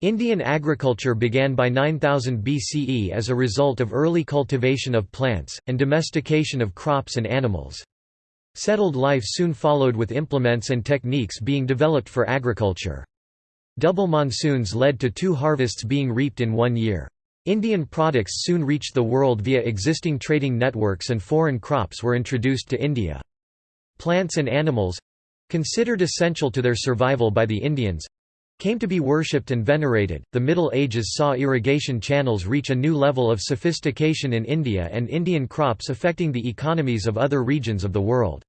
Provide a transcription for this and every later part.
Indian agriculture began by 9000 BCE as a result of early cultivation of plants, and domestication of crops and animals. Settled life soon followed with implements and techniques being developed for agriculture. Double monsoons led to two harvests being reaped in one year. Indian products soon reached the world via existing trading networks and foreign crops were introduced to India. Plants and animals—considered essential to their survival by the Indians, came to be worshipped and venerated. The Middle Ages saw irrigation channels reach a new level of sophistication in India and Indian crops affecting the economies of other regions of the world.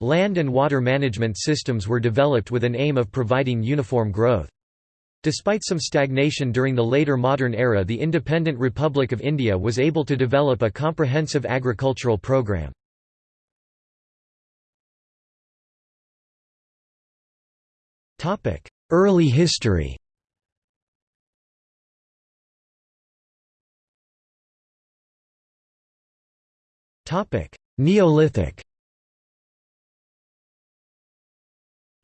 Land and water management systems were developed with an aim of providing uniform growth. Despite some stagnation during the later modern era the independent Republic of India was able to develop a comprehensive agricultural program. Early history Neolithic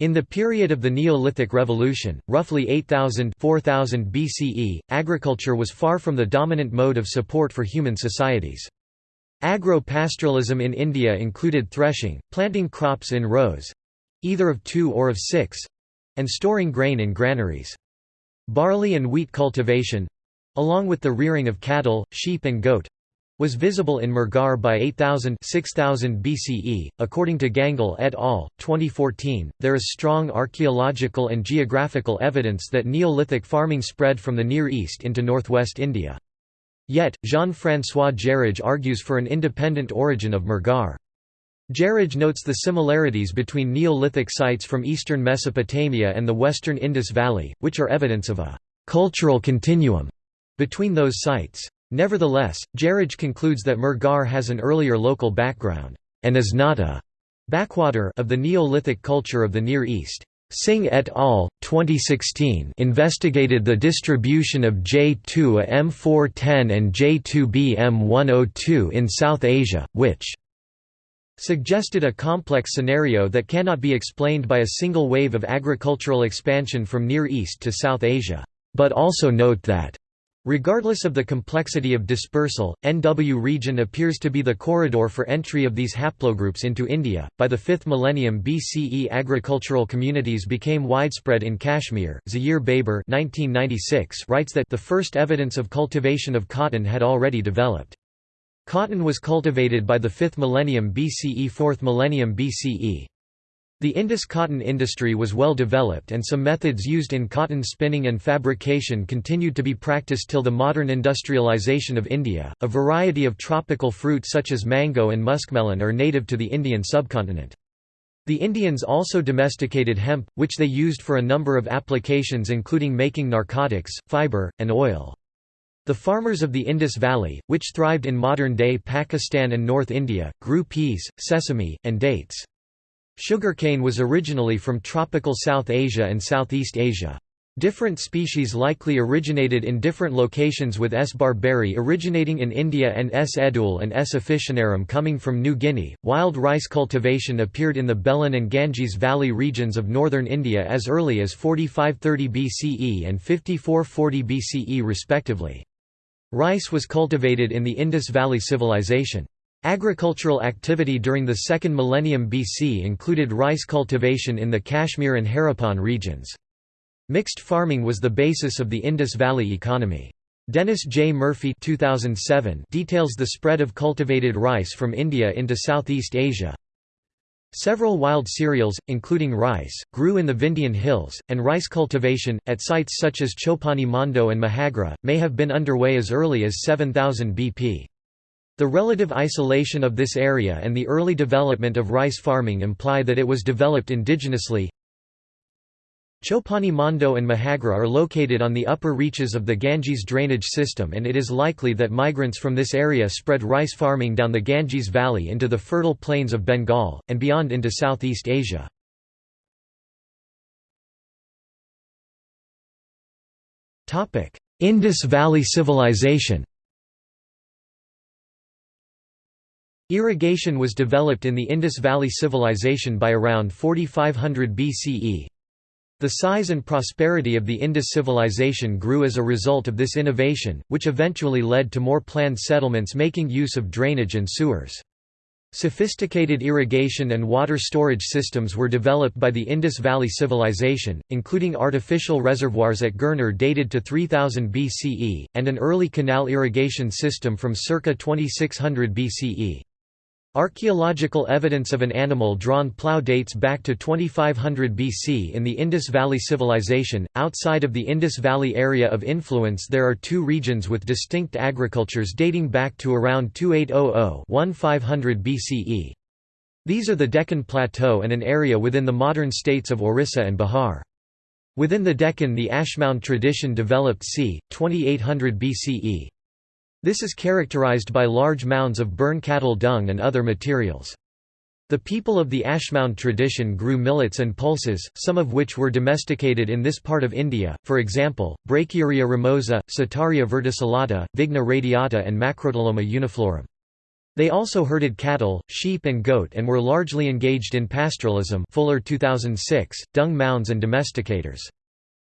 In the period of the Neolithic Revolution, roughly 8000 4000 BCE, agriculture was far from the dominant mode of support for human societies. Agro-pastoralism in India included threshing, planting crops in rows—either of two or of six, and storing grain in granaries. Barley and wheat cultivation—along with the rearing of cattle, sheep and goat, was visible in Mehrgarh by 8000 6000 BCE. According to Gangal et al. 2014, there is strong archaeological and geographical evidence that Neolithic farming spread from the Near East into northwest India. Yet, Jean-François Jarrige argues for an independent origin of Mehrgarh. Jarrige notes the similarities between Neolithic sites from eastern Mesopotamia and the western Indus Valley, which are evidence of a «cultural continuum» between those sites. Nevertheless, Jarrige concludes that Mehrgarh has an earlier local background, and is not a «backwater» of the Neolithic culture of the Near East. Singh et al. 2016 investigated the distribution of J2A M410 and J2B M102 in South Asia, which suggested a complex scenario that cannot be explained by a single wave of agricultural expansion from Near East to South Asia, but also note that Regardless of the complexity of dispersal, NW region appears to be the corridor for entry of these haplogroups into India. By the 5th millennium BCE, agricultural communities became widespread in Kashmir. Zahir Baber (1996) writes that the first evidence of cultivation of cotton had already developed. Cotton was cultivated by the 5th millennium BCE 4th millennium BCE. The Indus cotton industry was well developed and some methods used in cotton spinning and fabrication continued to be practiced till the modern industrialization of India. A variety of tropical fruit such as mango and muskmelon are native to the Indian subcontinent. The Indians also domesticated hemp, which they used for a number of applications including making narcotics, fiber, and oil. The farmers of the Indus Valley, which thrived in modern-day Pakistan and North India, grew peas, sesame, and dates. Sugarcane was originally from tropical South Asia and Southeast Asia. Different species likely originated in different locations with S. barberi originating in India and S. edule and S. officinarum coming from New Guinea. Wild rice cultivation appeared in the Belan and Ganges Valley regions of northern India as early as 4530 BCE and 5440 BCE respectively. Rice was cultivated in the Indus Valley Civilization. Agricultural activity during the second millennium BC included rice cultivation in the Kashmir and Harappan regions. Mixed farming was the basis of the Indus Valley economy. Dennis J. Murphy 2007 details the spread of cultivated rice from India into Southeast Asia. Several wild cereals, including rice, grew in the Vindhyan hills, and rice cultivation, at sites such as Chopani Mando and Mahagra, may have been underway as early as 7000 BP. The relative isolation of this area and the early development of rice farming imply that it was developed indigenously. Chopani Mando and Mahagra are located on the upper reaches of the Ganges drainage system and it is likely that migrants from this area spread rice farming down the Ganges Valley into the fertile plains of Bengal, and beyond into Southeast Asia. Indus Valley Civilization Irrigation was developed in the Indus Valley Civilization by around 4500 BCE. The size and prosperity of the Indus civilization grew as a result of this innovation, which eventually led to more planned settlements making use of drainage and sewers. Sophisticated irrigation and water storage systems were developed by the Indus Valley Civilization, including artificial reservoirs at Girnar dated to 3000 BCE, and an early canal irrigation system from circa 2600 BCE. Archaeological evidence of an animal-drawn plough dates back to 2500 BC in the Indus Valley Civilization. Outside of the Indus Valley area of influence there are two regions with distinct agricultures dating back to around 2800-1500 BCE. These are the Deccan Plateau and an area within the modern states of Orissa and Bihar. Within the Deccan the Ashmound tradition developed c. 2800 BCE. This is characterized by large mounds of burn cattle dung and other materials. The people of the Ashmound tradition grew millets and pulses, some of which were domesticated in this part of India, for example, Brachiaria ramosa, Setaria verticillata, Vigna radiata and Macrotyloma uniflorum. They also herded cattle, sheep and goat and were largely engaged in pastoralism Fuller 2006, dung mounds and domesticators.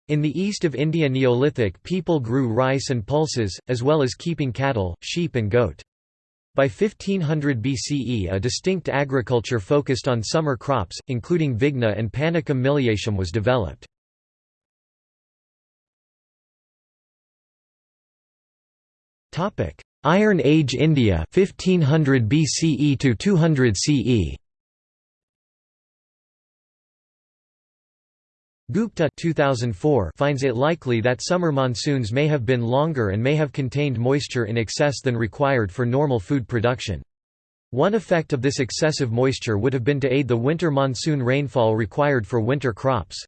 In the east of India Neolithic people grew rice and pulses, as well as keeping cattle, sheep and goat. By 1500 BCE a distinct agriculture focused on summer crops, including vigna and panicum miliaceum was developed. Iron Age India 1500 BCE to 200 CE Gupta 2004 finds it likely that summer monsoons may have been longer and may have contained moisture in excess than required for normal food production. One effect of this excessive moisture would have been to aid the winter monsoon rainfall required for winter crops.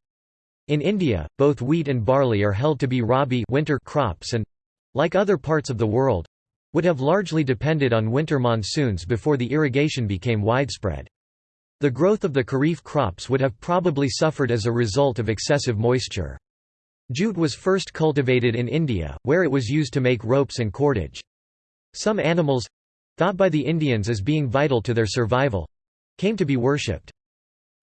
In India, both wheat and barley are held to be rabi winter crops and, like other parts of the world, would have largely depended on winter monsoons before the irrigation became widespread. The growth of the kharif crops would have probably suffered as a result of excessive moisture. Jute was first cultivated in India, where it was used to make ropes and cordage. Some animals—thought by the Indians as being vital to their survival—came to be worshipped.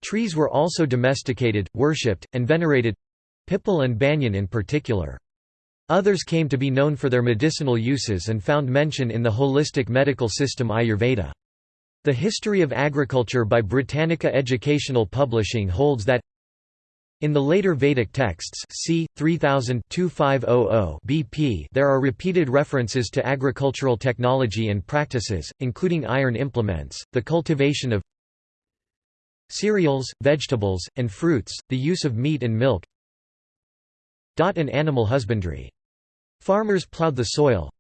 Trees were also domesticated, worshipped, and venerated—pipal and banyan in particular. Others came to be known for their medicinal uses and found mention in the holistic medical system Ayurveda. The History of Agriculture by Britannica Educational Publishing holds that in the later Vedic texts c. 3000-2500 BP there are repeated references to agricultural technology and practices, including iron implements, the cultivation of cereals, vegetables, and fruits, the use of meat and milk and animal husbandry. Farmers plowed the soil,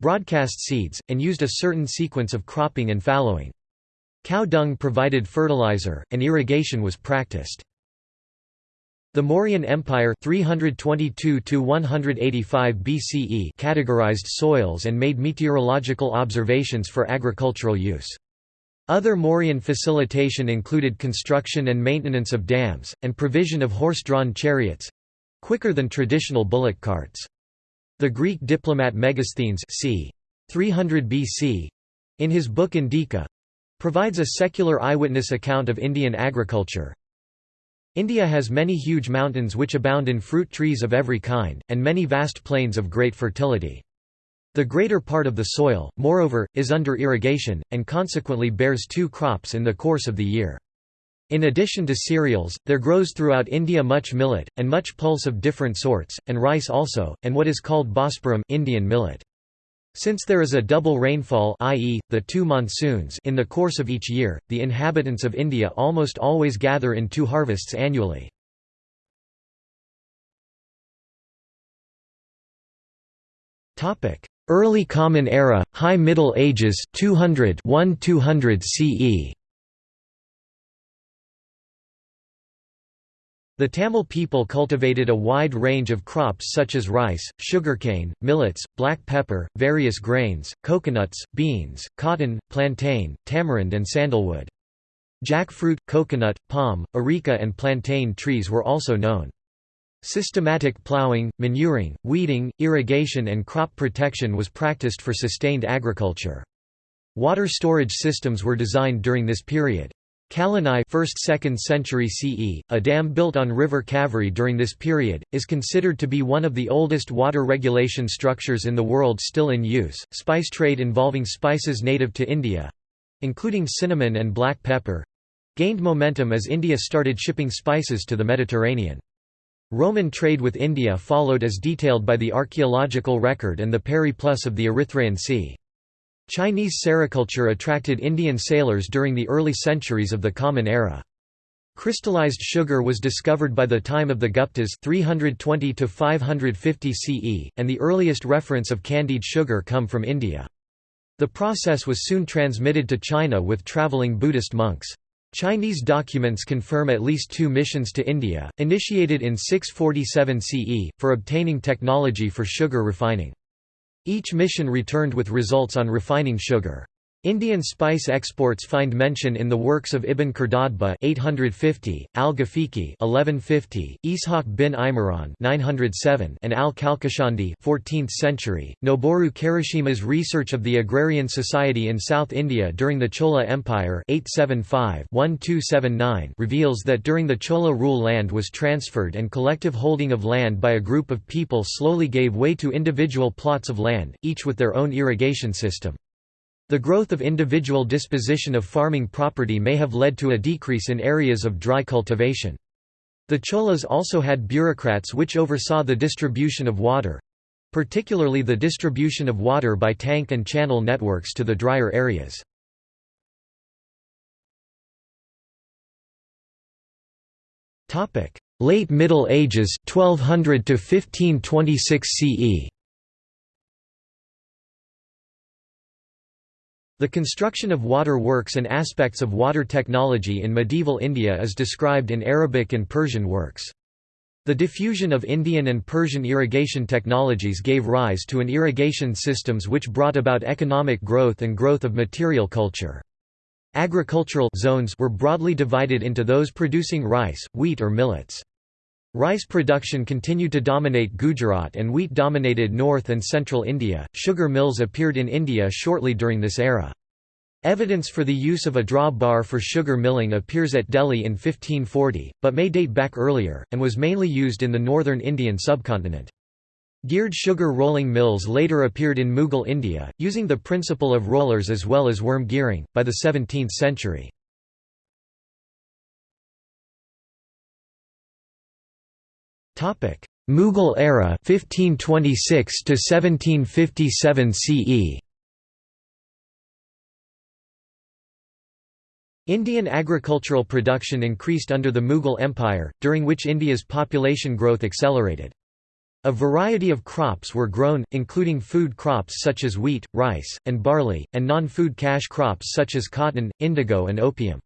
broadcast seeds, and used a certain sequence of cropping and fallowing. Cow dung provided fertilizer, and irrigation was practiced. The Mauryan Empire 322 BCE categorized soils and made meteorological observations for agricultural use. Other Mauryan facilitation included construction and maintenance of dams, and provision of horse-drawn chariots—quicker than traditional bullock carts. The Greek diplomat Megasthenes c. 300 BC in his book Indica provides a secular eyewitness account of Indian agriculture. India has many huge mountains which abound in fruit trees of every kind, and many vast plains of great fertility. The greater part of the soil, moreover, is under irrigation, and consequently bears two crops in the course of the year. In addition to cereals, there grows throughout India much millet, and much pulse of different sorts, and rice also, and what is called bosparum Indian millet. Since there is a double rainfall i.e., the two monsoons in the course of each year, the inhabitants of India almost always gather in two harvests annually. Early Common Era, High Middle Ages 200 1-200 CE The Tamil people cultivated a wide range of crops such as rice, sugarcane, millets, black pepper, various grains, coconuts, beans, cotton, plantain, tamarind and sandalwood. Jackfruit, coconut, palm, areca and plantain trees were also known. Systematic ploughing, manuring, weeding, irrigation and crop protection was practiced for sustained agriculture. Water storage systems were designed during this period. Kallanai 1st–2nd century CE, a dam built on river Kaveri during this period, is considered to be one of the oldest water regulation structures in the world still in use. Spice trade involving spices native to India including cinnamon and black pepper gained momentum as India started shipping spices to the Mediterranean. Roman trade with India followed as detailed by the archaeological record and the periplus of the Erythraean Sea. Chinese sericulture attracted Indian sailors during the early centuries of the Common Era. Crystallized sugar was discovered by the time of the Guptas 320 to 550 CE, and the earliest reference of candied sugar come from India. The process was soon transmitted to China with traveling Buddhist monks. Chinese documents confirm at least two missions to India, initiated in 647 CE, for obtaining technology for sugar refining. Each mission returned with results on refining sugar. Indian spice exports find mention in the works of Ibn Khordadbeh 850, Al-Ghafiqi 1150, Ishaq bin Imran 907, and Al-Kalkashandi 14th century. Noboru Karashima's research of the agrarian society in South India during the Chola Empire 875-1279 reveals that during the Chola rule land was transferred and collective holding of land by a group of people slowly gave way to individual plots of land, each with their own irrigation system. The growth of individual disposition of farming property may have led to a decrease in areas of dry cultivation. The Cholas also had bureaucrats which oversaw the distribution of water—particularly the distribution of water by tank and channel networks to the drier areas. Late Middle Ages 1200 to 1526 CE The construction of water works and aspects of water technology in medieval India is described in Arabic and Persian works. The diffusion of Indian and Persian irrigation technologies gave rise to an irrigation systems which brought about economic growth and growth of material culture. Agricultural zones were broadly divided into those producing rice, wheat or millets. Rice production continued to dominate Gujarat and wheat dominated north and central India. Sugar mills appeared in India shortly during this era. Evidence for the use of a draw bar for sugar milling appears at Delhi in 1540, but may date back earlier, and was mainly used in the northern Indian subcontinent. Geared sugar rolling mills later appeared in Mughal India, using the principle of rollers as well as worm gearing, by the 17th century. Topic: Mughal era 1526 to 1757 CE. Indian agricultural production increased under the Mughal Empire, during which India's population growth accelerated. A variety of crops were grown, including food crops such as wheat, rice, and barley, and non-food cash crops such as cotton, indigo and opium.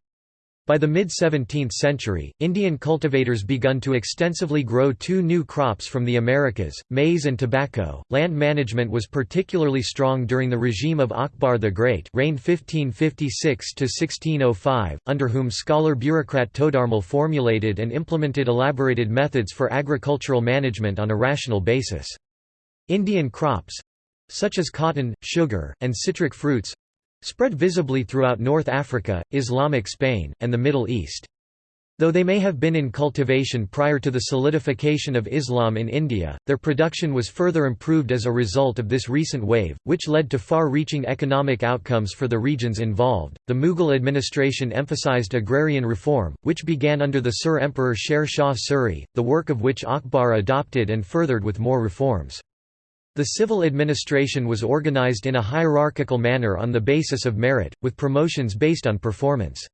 By the mid-17th century, Indian cultivators begun to extensively grow two new crops from the Americas, maize and tobacco. Land management was particularly strong during the regime of Akbar the Great, reigned 1556 to 1605, under whom scholar-bureaucrat Todarmal formulated and implemented elaborated methods for agricultural management on a rational basis. Indian crops such as cotton, sugar, and citric fruits spread visibly throughout North Africa, Islamic Spain, and the Middle East. Though they may have been in cultivation prior to the solidification of Islam in India, their production was further improved as a result of this recent wave, which led to far reaching economic outcomes for the regions involved. The Mughal administration emphasized agrarian reform, which began under the Sur Emperor Sher Shah Suri, the work of which Akbar adopted and furthered with more reforms. The civil administration was organized in a hierarchical manner on the basis of merit, with promotions based on performance.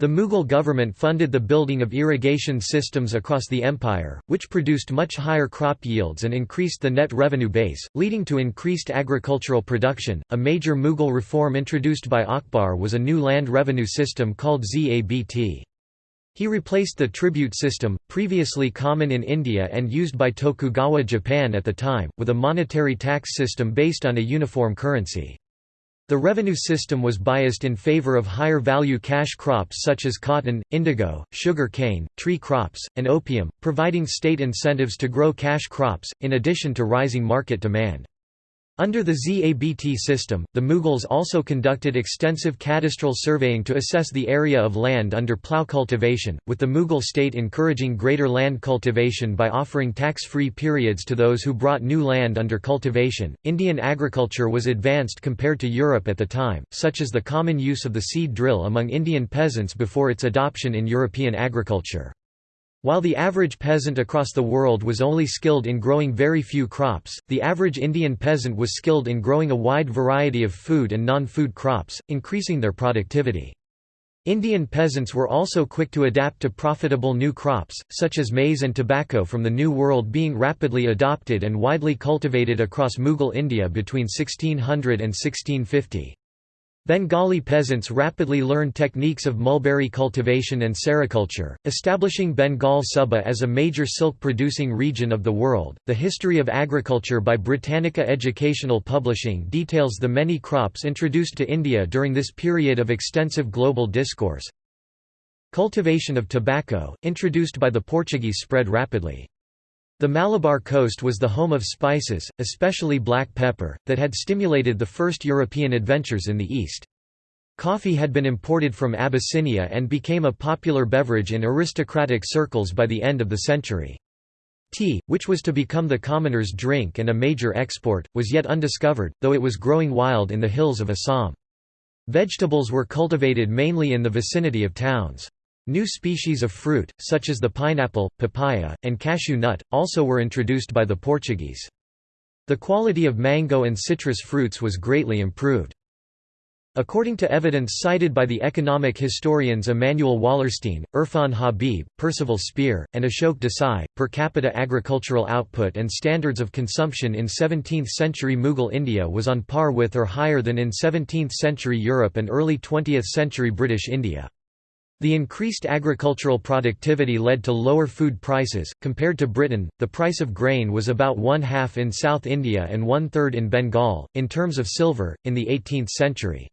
The Mughal government funded the building of irrigation systems across the empire, which produced much higher crop yields and increased the net revenue base, leading to increased agricultural production. A major Mughal reform introduced by Akbar was a new land revenue system called Zabt. He replaced the tribute system, previously common in India and used by Tokugawa Japan at the time, with a monetary tax system based on a uniform currency. The revenue system was biased in favor of higher-value cash crops such as cotton, indigo, sugar cane, tree crops, and opium, providing state incentives to grow cash crops, in addition to rising market demand. Under the ZABT system, the Mughals also conducted extensive cadastral surveying to assess the area of land under plough cultivation, with the Mughal state encouraging greater land cultivation by offering tax free periods to those who brought new land under cultivation. Indian agriculture was advanced compared to Europe at the time, such as the common use of the seed drill among Indian peasants before its adoption in European agriculture. While the average peasant across the world was only skilled in growing very few crops, the average Indian peasant was skilled in growing a wide variety of food and non-food crops, increasing their productivity. Indian peasants were also quick to adapt to profitable new crops, such as maize and tobacco from the New World being rapidly adopted and widely cultivated across Mughal India between 1600 and 1650. Bengali peasants rapidly learned techniques of mulberry cultivation and sericulture, establishing Bengal Suba as a major silk producing region of the world. The History of Agriculture by Britannica Educational Publishing details the many crops introduced to India during this period of extensive global discourse. Cultivation of tobacco, introduced by the Portuguese spread rapidly. The Malabar coast was the home of spices, especially black pepper, that had stimulated the first European adventures in the East. Coffee had been imported from Abyssinia and became a popular beverage in aristocratic circles by the end of the century. Tea, which was to become the commoner's drink and a major export, was yet undiscovered, though it was growing wild in the hills of Assam. Vegetables were cultivated mainly in the vicinity of towns. New species of fruit, such as the pineapple, papaya, and cashew nut, also were introduced by the Portuguese. The quality of mango and citrus fruits was greatly improved. According to evidence cited by the economic historians Immanuel Wallerstein, Irfan Habib, Percival Spear, and Ashok Desai, per capita agricultural output and standards of consumption in 17th-century Mughal India was on par with or higher than in 17th-century Europe and early 20th-century British India. The increased agricultural productivity led to lower food prices. Compared to Britain, the price of grain was about one half in South India and one third in Bengal, in terms of silver, in the 18th century.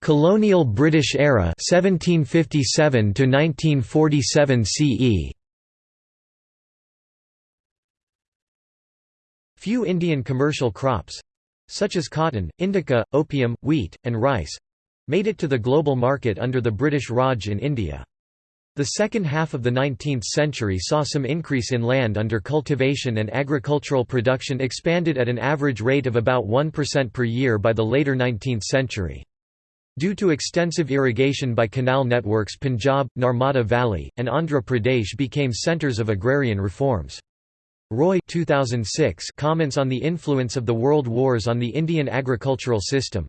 Colonial British era 1757 to 1947 CE Few Indian commercial crops such as cotton, indigo, opium, wheat, and rice—made it to the global market under the British Raj in India. The second half of the 19th century saw some increase in land under cultivation and agricultural production expanded at an average rate of about 1% per year by the later 19th century. Due to extensive irrigation by canal networks Punjab, Narmada Valley, and Andhra Pradesh became centres of agrarian reforms. Roy 2006 comments on the influence of the World Wars on the Indian agricultural system.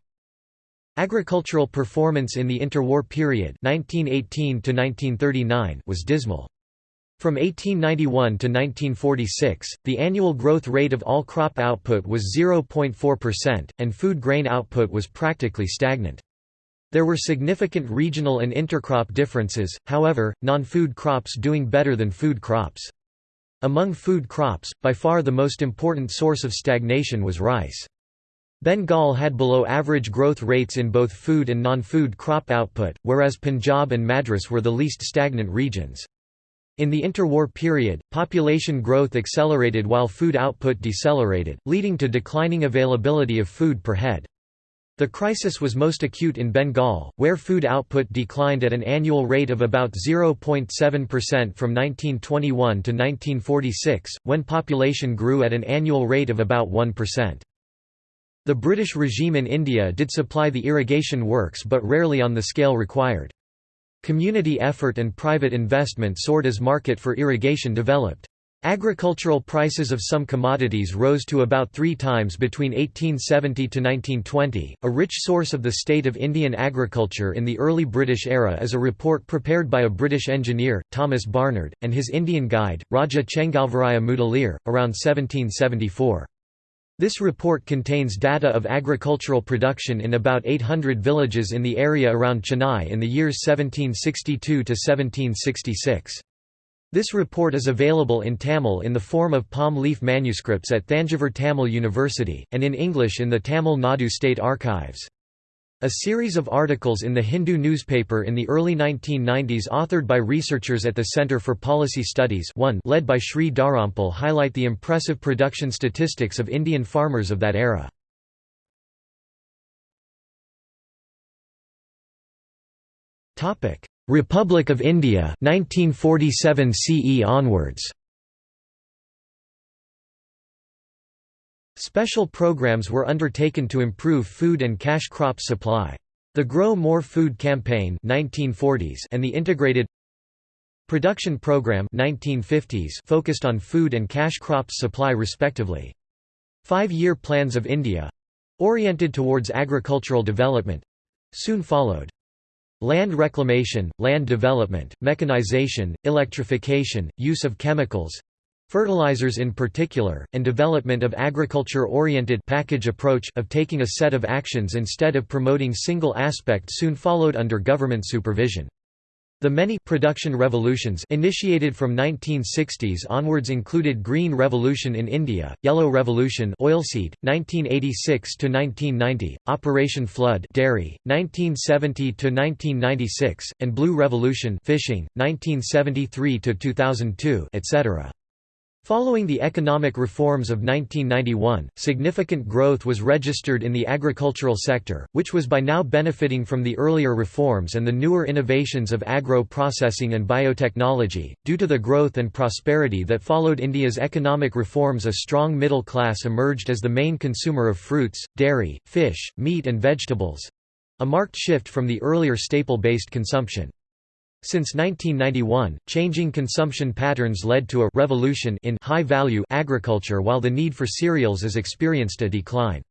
Agricultural performance in the interwar period 1918 to 1939 was dismal. From 1891 to 1946, the annual growth rate of all crop output was 0.4%, and food grain output was practically stagnant. There were significant regional and intercrop differences, however, non-food crops doing better than food crops. Among food crops, by far the most important source of stagnation was rice. Bengal had below average growth rates in both food and non-food crop output, whereas Punjab and Madras were the least stagnant regions. In the interwar period, population growth accelerated while food output decelerated, leading to declining availability of food per head. The crisis was most acute in Bengal, where food output declined at an annual rate of about 0.7% from 1921 to 1946, when population grew at an annual rate of about 1%. The British regime in India did supply the irrigation works but rarely on the scale required. Community effort and private investment soared as market for irrigation developed. Agricultural prices of some commodities rose to about three times between 1870 to 1920. A rich source of the state of Indian agriculture in the early British era is a report prepared by a British engineer, Thomas Barnard, and his Indian guide, Raja Chengalvaraya Mudaliar, around 1774. This report contains data of agricultural production in about 800 villages in the area around Chennai in the years 1762 to 1766. This report is available in Tamil in the form of palm leaf manuscripts at Thanjavur Tamil University, and in English in the Tamil Nadu State Archives. A series of articles in the Hindu newspaper in the early 1990s authored by researchers at the Center for Policy Studies one led by Sri Dharampal highlight the impressive production statistics of Indian farmers of that era. Republic of India 1947 CE onwards Special programs were undertaken to improve food and cash crop supply. The Grow More Food Campaign 1940s and the Integrated Production Program 1950s focused on food and cash crops supply respectively. Five-year plans of India—oriented towards agricultural development—soon followed. Land reclamation, land development, mechanization, electrification, use of chemicals, Fertilizers in particular, and development of agriculture-oriented package approach of taking a set of actions instead of promoting single aspect soon followed under government supervision. The many production revolutions initiated from 1960s onwards included Green Revolution in India, Yellow Revolution oilseed, 1986 to 1990, Operation Flood dairy, 1970 to 1996, and Blue Revolution fishing, 1973 to 2002, etc. Following the economic reforms of 1991, significant growth was registered in the agricultural sector, which was by now benefiting from the earlier reforms and the newer innovations of agro-processing and biotechnology. Due to the growth and prosperity that followed India's economic reforms, a strong middle class emerged as the main consumer of fruits, dairy, fish, meat and vegetables a marked shift from the earlier staple-based consumption. Since 1991, changing consumption patterns led to a revolution in high-value agriculture while the need for cereals has experienced a decline.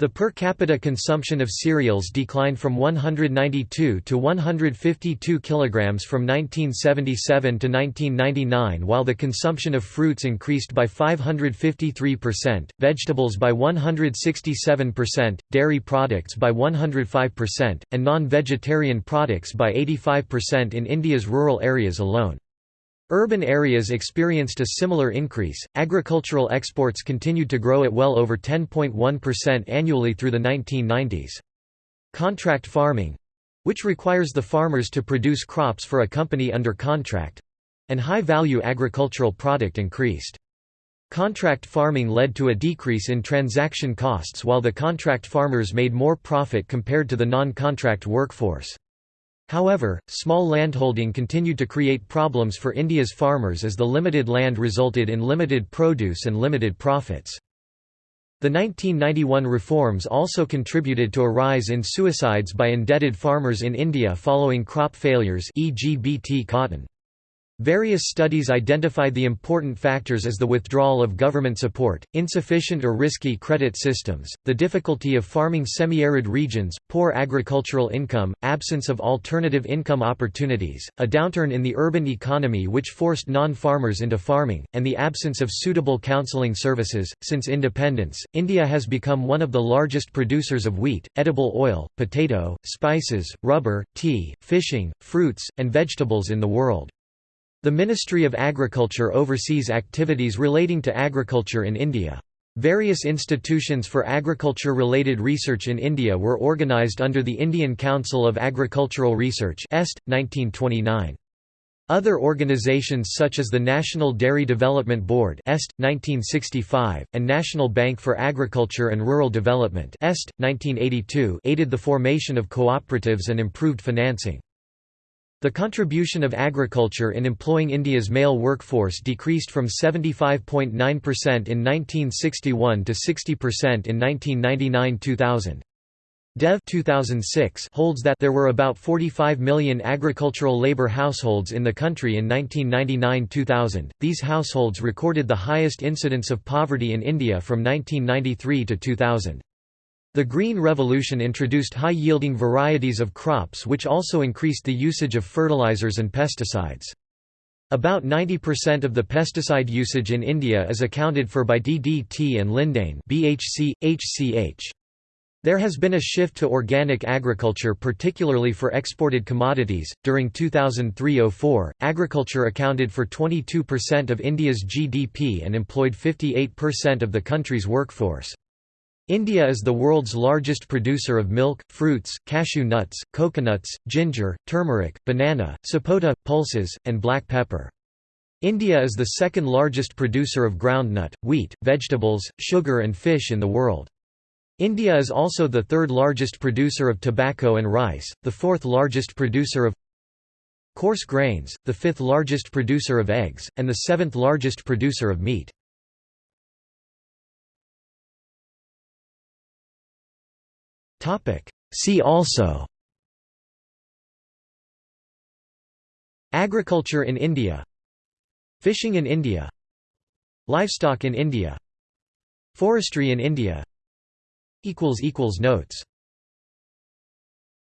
The per capita consumption of cereals declined from 192 to 152 kilograms from 1977 to 1999 while the consumption of fruits increased by 553%, vegetables by 167%, dairy products by 105%, and non-vegetarian products by 85% in India's rural areas alone. Urban areas experienced a similar increase. Agricultural exports continued to grow at well over 10.1% annually through the 1990s. Contract farming which requires the farmers to produce crops for a company under contract and high value agricultural product increased. Contract farming led to a decrease in transaction costs while the contract farmers made more profit compared to the non-contract workforce. However, small landholding continued to create problems for India's farmers as the limited land resulted in limited produce and limited profits. The 1991 reforms also contributed to a rise in suicides by indebted farmers in India following crop failures e.g. Bt cotton. Various studies identified the important factors as the withdrawal of government support, insufficient or risky credit systems, the difficulty of farming semi-arid regions, poor agricultural income, absence of alternative income opportunities, a downturn in the urban economy which forced non-farmers into farming, and the absence of suitable counseling services. Since independence, India has become one of the largest producers of wheat, edible oil, potato, spices, rubber, tea, fishing, fruits, and vegetables in the world. The Ministry of Agriculture oversees activities relating to agriculture in India. Various institutions for agriculture-related research in India were organised under the Indian Council of Agricultural Research EST, 1929. Other organizations such as the National Dairy Development Board EST, 1965, and National Bank for Agriculture and Rural Development EST, 1982 aided the formation of cooperatives and improved financing. The contribution of agriculture in employing India's male workforce decreased from 75.9% in 1961 to 60% in 1999–2000. Dev 2006 holds that there were about 45 million agricultural labor households in the country in 1999–2000. These households recorded the highest incidence of poverty in India from 1993 to 2000. The Green Revolution introduced high-yielding varieties of crops which also increased the usage of fertilizers and pesticides. About 90% of the pesticide usage in India is accounted for by DDT and lindane BHC, HCH. There has been a shift to organic agriculture particularly for exported commodities. During 2003-04, agriculture accounted for 22% of India's GDP and employed 58% of the country's workforce. India is the world's largest producer of milk, fruits, cashew nuts, coconuts, ginger, turmeric, banana, sapota, pulses, and black pepper. India is the second largest producer of groundnut, wheat, vegetables, sugar and fish in the world. India is also the third largest producer of tobacco and rice, the fourth largest producer of coarse grains, the fifth largest producer of eggs, and the seventh largest producer of meat. See also. Agriculture in India. Fishing in India. Livestock in India. Forestry in India. Notes